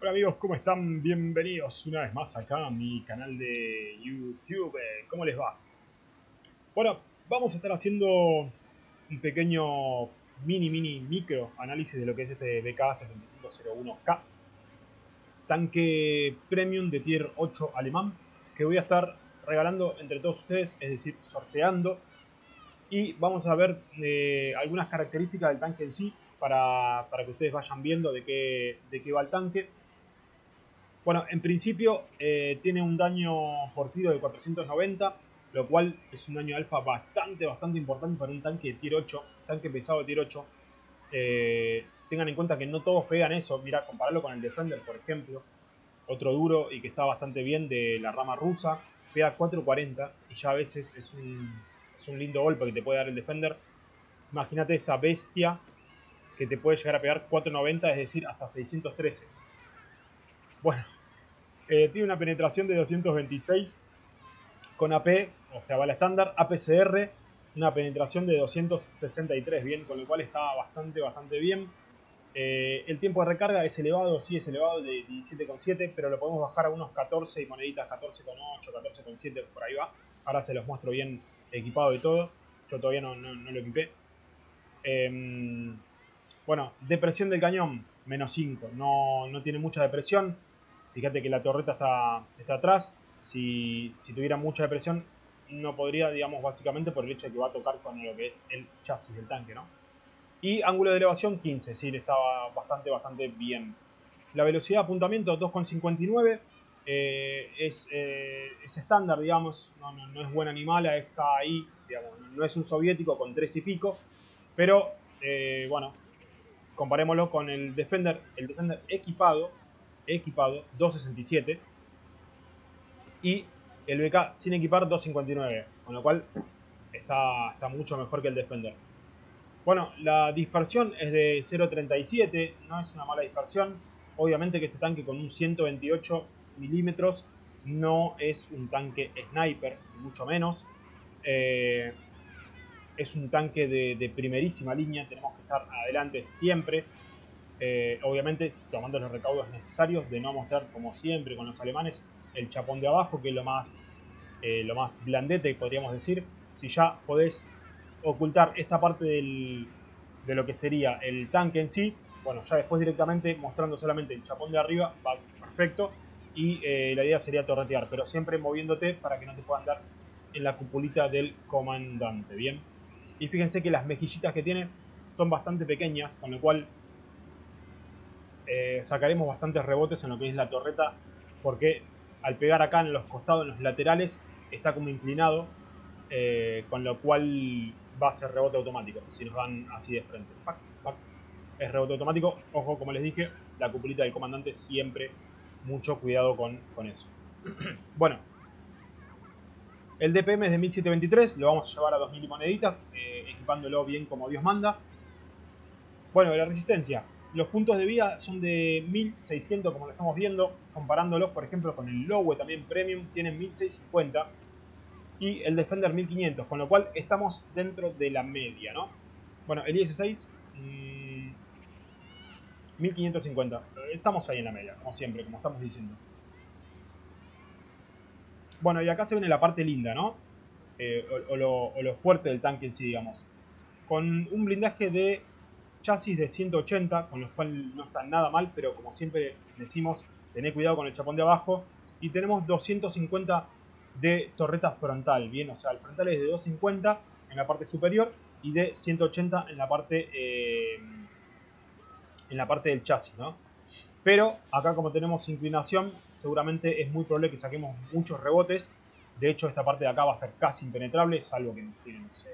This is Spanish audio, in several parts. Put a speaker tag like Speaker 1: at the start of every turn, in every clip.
Speaker 1: Hola amigos, ¿cómo están? Bienvenidos una vez más acá a mi canal de YouTube. ¿Cómo les va? Bueno, vamos a estar haciendo un pequeño mini, mini, micro análisis de lo que es este BK7501K. Tanque premium de tier 8 alemán que voy a estar regalando entre todos ustedes, es decir, sorteando. Y vamos a ver eh, algunas características del tanque en sí para, que ustedes vayan viendo de qué, de qué va el tanque. Bueno, en principio eh, tiene un daño por tiro de 490, lo cual es un daño alfa bastante, bastante importante para un tanque de tier 8, tanque pesado de tier 8. Eh, tengan en cuenta que no todos pegan eso, mira, compararlo con el Defender, por ejemplo, otro duro y que está bastante bien de la rama rusa, pega 440 y ya a veces es un, es un lindo golpe que te puede dar el Defender. Imagínate esta bestia que te puede llegar a pegar 490, es decir, hasta 613. Bueno, eh, tiene una penetración de 226 con AP, o sea, bala estándar, APCR, una penetración de 263, bien, con lo cual está bastante, bastante bien. Eh, el tiempo de recarga es elevado, sí es elevado, de 17,7, pero lo podemos bajar a unos 14 y moneditas 14,8, 14,7, por ahí va. Ahora se los muestro bien equipado y todo. Yo todavía no, lo equipé. Em, bueno, depresión del cañón, menos 5. No, no tiene mucha depresión. Fíjate que la torreta está, está atrás. Si, tuviera mucha depresión, no podría, digamos, básicamente por el hecho de que va a tocar con lo que es el chasis del tanque, ¿no? Y ángulo de elevación 15, sí, estaba bastante, bastante bien. La velocidad de apuntamiento 2,59 eh, es, eh, es, estándar, digamos, no, no, es buen animal, está ahí, digamos, no es un soviético con 3 y pico, pero eh, bueno, comparémoslo con el Defender, el Defender equipado, equipado 267 y el BK sin equipar 259, con lo cual está, está mucho mejor que el Defender. Bueno, la dispersión es de 0.37, no es una mala dispersión. Obviamente que este tanque con un 128 milímetros no es un tanque sniper, mucho menos. Eh, es un tanque de, de, primerísima línea, tenemos que estar adelante siempre. Eh, obviamente tomando los recaudos necesarios de no mostrar como siempre con los alemanes el chapón de abajo que es lo más eh, lo más blandete podríamos decir. Si ya podés ocultar esta parte de lo que sería el tanque en sí bueno ya después directamente mostrando solamente el chapón de arriba va perfecto. Y eh, la idea sería torretear pero siempre moviéndote para que no te puedan dar en la cupulita del comandante bien y fíjense que las mejillitas que tiene son bastante pequeñas con lo cual eh, sacaremos bastantes rebotes en lo que es la torreta porque al pegar acá en los costados, en los laterales, está como inclinado, eh, con lo cual va a ser rebote automático, si nos dan así de frente. Es rebote automático, ojo, como les dije, la cupulita del comandante siempre mucho cuidado con, eso. bueno, el DPM es de 1723, lo vamos a llevar a 2000 moneditas, eh, equipándolo bien como Dios manda. Bueno, la resistencia, los puntos de vida son de 1600 como lo estamos viendo, comparándolos por ejemplo con el Lowe también Premium, tienen 1650 y el Defender 1500, con lo cual estamos dentro de la media, ¿no? Bueno, el IS-6 1550, estamos ahí en la media, como siempre, como estamos diciendo. Bueno, y acá se viene la parte linda, ¿no? Eh, o, lo, fuerte del tanque en sí, digamos. Con un blindaje de chasis de 180, con lo cual no está nada mal, pero como siempre decimos, tened cuidado con el chapón de abajo. Y tenemos 250 de torreta frontal, bien, o sea, el frontal es de 250 en la parte superior y de 180 en la parte, eh, en la parte del chasis, ¿no? Pero acá como tenemos inclinación, seguramente es muy probable que saquemos muchos rebotes. De hecho, esta parte de acá va a ser casi impenetrable, salvo que tiene, no sé,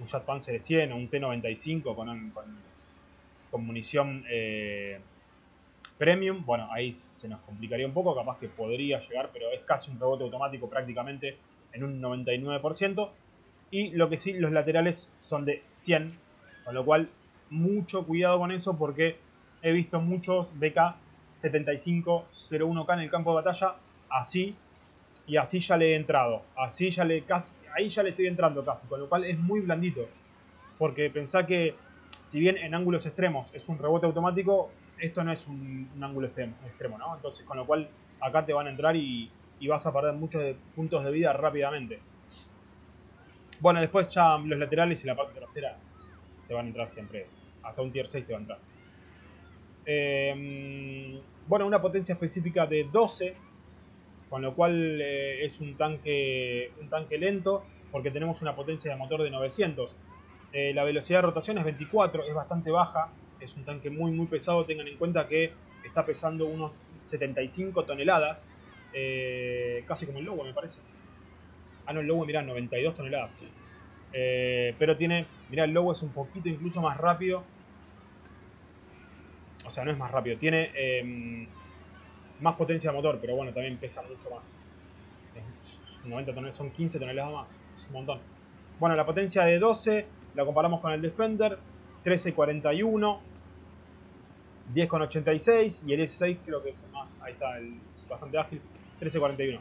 Speaker 1: un Jet Panzer de 100 o un T95 con, munición eh, premium, bueno, ahí se nos complicaría un poco, capaz que podría llegar, pero es casi un rebote automático prácticamente en un 99%. Y lo que sí, los laterales son de 100, con lo cual mucho cuidado con eso porque he visto muchos BK 7501K en el campo de batalla así y así ya le he entrado. Así ya le casi, ahí ya le estoy entrando casi, con lo cual es muy blandito. Porque pensá que si bien en ángulos extremos es un rebote automático, esto no es un, ángulo extremo, ¿no? Entonces, con lo cual acá te van a entrar y, vas a perder muchos puntos de vida rápidamente. Bueno, después ya los laterales y la parte trasera te van a entrar siempre. Hasta un tier 6 te va a entrar. Em, bueno, una potencia específica de 12, con lo cual eh, es un tanque, un tanque lento, porque tenemos una potencia de motor de 900. Eh, la velocidad de rotación es 24, es bastante baja, es un tanque muy muy pesado, tengan en cuenta que está pesando unos 75 toneladas, eh, casi como el Lobo me parece. Ah, no, el Lobo, mirá, 92 toneladas. Pero tiene, mirá, el Lobo es un poquito incluso más rápido. O sea, no es más rápido, tiene em, más potencia de motor, pero bueno, también pesa mucho más. 90 toneladas, son 15 toneladas más, es un montón. Bueno, la potencia de 12 la comparamos con el Defender, 1341, 10,86 y el S6 creo que es más, ahí está, el, bastante ágil, 13,41.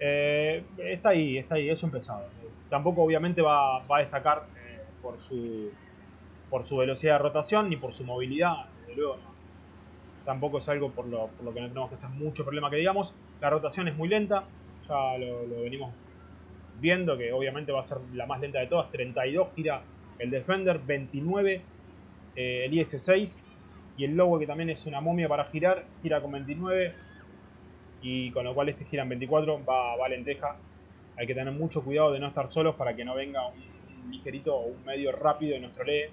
Speaker 1: Eh, está ahí, está ahí, es un pesado. Tampoco obviamente va, a destacar eh, por, su, por su velocidad de rotación ni por su movilidad, desde luego Tampoco es algo por lo, que no tenemos que hacer mucho problema que digamos. La rotación es muy lenta, ya lo, venimos viendo que obviamente va a ser la más lenta de todas, 32 gira el Defender, 29 eh, el IS-6 y el Lobo que también es una momia para girar, gira con 29 y con lo cual este gira en 24, va, lenteja. Hay que tener mucho cuidado de no estar solos para que no venga un, ligerito o un medio rápido de nuestro lee.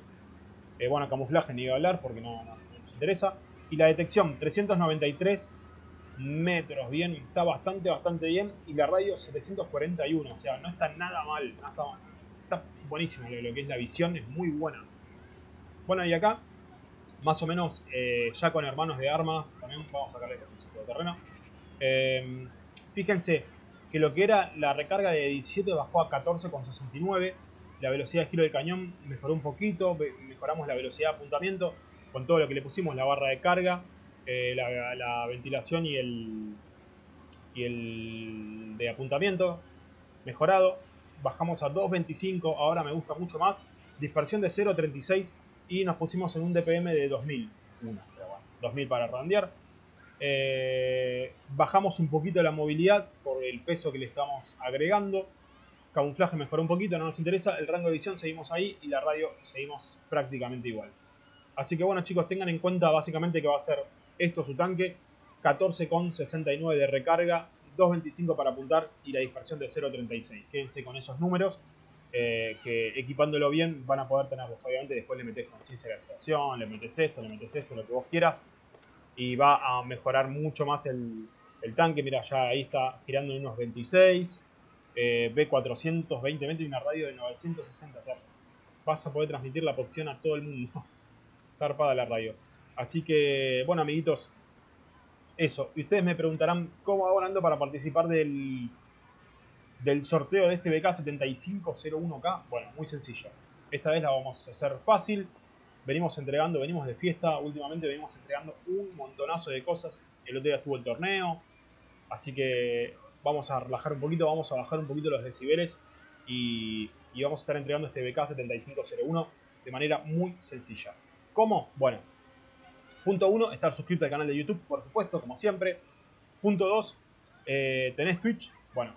Speaker 1: Eh, bueno, camuflaje ni iba a hablar porque no, nos interesa. Y la detección, 393 metros, bien, está bastante, bastante bien. Y la radio 741, o sea, no está nada mal, está, buenísimo lo, que es la visión, es muy buena. Bueno, y acá más o menos eh, ya con hermanos de armas, también vamos a sacarle el de terreno. Eh, fíjense que lo que era la recarga de 17 bajó a 14,69. La velocidad de giro del cañón mejoró un poquito, mejoramos la velocidad de apuntamiento con todo lo que le pusimos, la barra de carga, eh, la, ventilación y el, y el de apuntamiento mejorado. Bajamos a 2.25, ahora me gusta mucho más. Dispersión de 0.36 y nos pusimos en un DPM de 2000. 2000 para redondear. Eh, bajamos un poquito la movilidad por el peso que le estamos agregando. Camuflaje mejoró un poquito, no nos interesa. El rango de visión seguimos ahí y la radio seguimos prácticamente igual. Así que bueno chicos, tengan en cuenta básicamente que va a ser esto su tanque. 14,69 de recarga, 2.25 para apuntar y la dispersión de 0.36. Quédense con esos números. Eh, que equipándolo bien van a poder tenerlos. Obviamente después le metes conciencia de situación, le metes esto, le metes esto, lo que vos quieras. Y va a mejorar mucho más el, tanque. Mira, ya ahí está girando en unos 26. Eh, B420 metros y una radio de 960. O sea, vas a poder transmitir la posición a todo el mundo. Zarpada la radio. Así que, bueno, amiguitos, eso. Y ustedes me preguntarán cómo hago ando para participar del, del sorteo de este BK7501K, bueno, muy sencillo. Esta vez la vamos a hacer fácil. Venimos entregando, venimos de fiesta, últimamente venimos entregando un montonazo de cosas. El otro día estuvo el torneo, así que vamos a relajar un poquito, vamos a bajar un poquito los decibeles y, y vamos a estar entregando este BK7501 de manera muy sencilla. ¿Cómo? Bueno, punto 1, estar suscrito al canal de YouTube, por supuesto, como siempre. Punto 2, eh, ¿tenés Twitch? Bueno,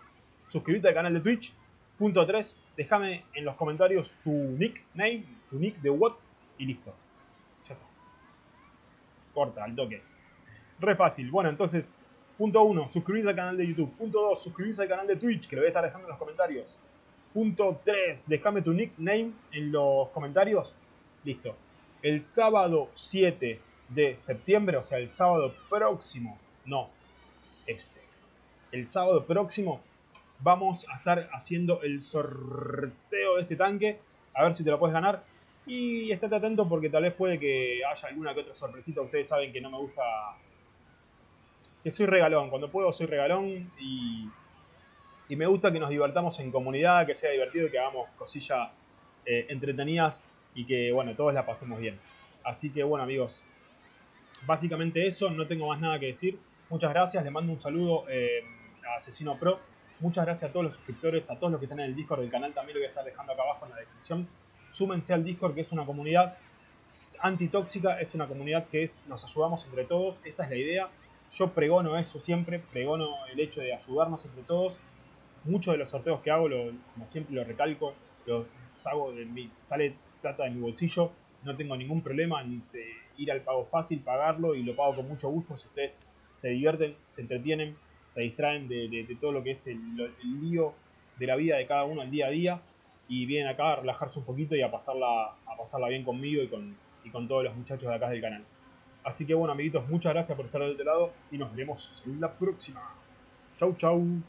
Speaker 1: suscríbete al canal de Twitch. Punto 3, déjame en los comentarios tu nickname, tu nick de what y listo. Ya. Corta, al toque. Re fácil. Bueno, entonces, punto 1, suscribirse al canal de YouTube. Punto 2, suscribirse al canal de Twitch, que lo voy a estar dejando en los comentarios. Punto 3, déjame tu nickname en los comentarios. Listo. El sábado 7 de septiembre, o sea, el sábado próximo, no, este. El sábado próximo vamos a estar haciendo el sorteo de este tanque. A ver si te lo puedes ganar. Y estate atento porque tal vez puede que haya alguna que otra sorpresita. Ustedes saben que no me gusta... Que soy regalón. Cuando puedo soy regalón y... Y me gusta que nos divertamos en comunidad, que sea divertido, que hagamos cosillas eh, entretenidas y que, bueno, todos la pasemos bien. Así que, bueno, amigos, básicamente eso. No tengo más nada que decir. Muchas gracias. Le mando un saludo eh, a Asesino Pro Muchas gracias a todos los suscriptores, a todos los que están en el Discord del canal, también lo voy a estar dejando acá abajo en la descripción. Súmense al Discord, que es una comunidad antitóxica, es una comunidad que es, nos ayudamos entre todos, esa es la idea. Yo pregono eso siempre, pregono el hecho de ayudarnos entre todos. Muchos de los sorteos que hago, como siempre lo recalco, los hago de mi, sale plata de mi bolsillo, no tengo ningún problema en ir al pago fácil, pagarlo y lo pago con mucho gusto si ustedes se divierten, se entretienen, se distraen de, todo lo que es el, el, lío de la vida de cada uno al día a día y vienen acá a relajarse un poquito y a pasarla, a pasarla bien conmigo y con, y con todos los muchachos de acá del canal. Así que bueno amiguitos, muchas gracias por estar del otro lado y nos vemos en la próxima. Chau chau.